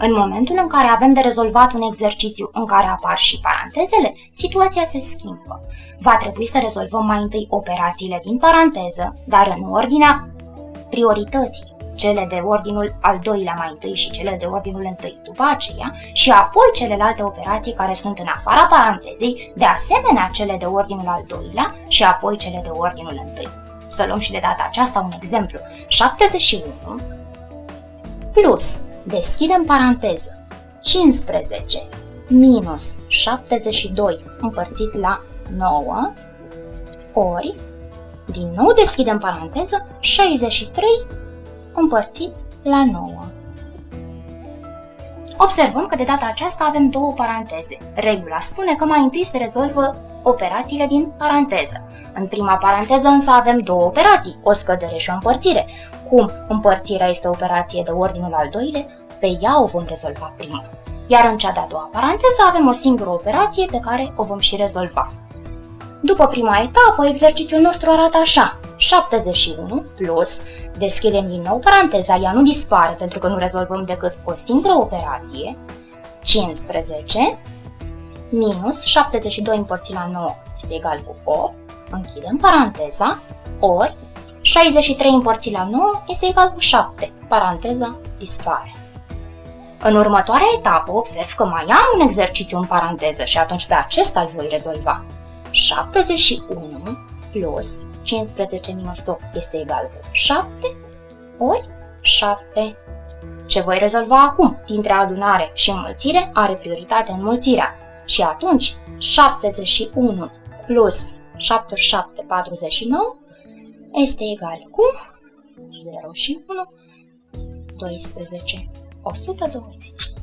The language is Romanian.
În momentul în care avem de rezolvat un exercițiu în care apar și parantezele, situația se schimbă. Va trebui să rezolvăm mai întâi operațiile din paranteză, dar în ordinea priorității cele de ordinul al doilea mai întâi și cele de ordinul întâi după aceea și apoi celelalte operații care sunt în afara parantezei, de asemenea cele de ordinul al doilea și apoi cele de ordinul întâi. Să luăm și de data aceasta un exemplu. 71 plus, deschidem paranteză, 15 minus 72 împărțit la 9 ori, din nou deschidem paranteză, 63 împărțit la 9. Observăm că de data aceasta avem două paranteze. Regula spune că mai întâi se rezolvă operațiile din paranteză. În prima paranteză însă avem două operații, o scădere și o împărțire. Cum împărțirea este o operație de ordinul al doilea, pe ea o vom rezolva prima. Iar în cea de-a doua paranteză avem o singură operație pe care o vom și rezolva. După prima etapă, exercițiul nostru arată așa. 71 plus, deschidem din nou paranteza, ea nu dispare pentru că nu rezolvăm decât o singură operație, 15 minus 72 împărțit la 9 este egal cu 8, închidem paranteza, ori 63 împărțit la 9 este egal cu 7, paranteza dispare. În următoarea etapă observ că mai am un exercițiu în paranteză și atunci pe acesta îl voi rezolva. 71 plus 15 minus 8 este egal cu 7 ori 7. Ce voi rezolva acum? Dintre adunare și înmulțire are prioritate înmulțirea. Și atunci 71 plus 7 ori 7, 49 este egal cu 0 și 1, 12, Улсын талуун гэж.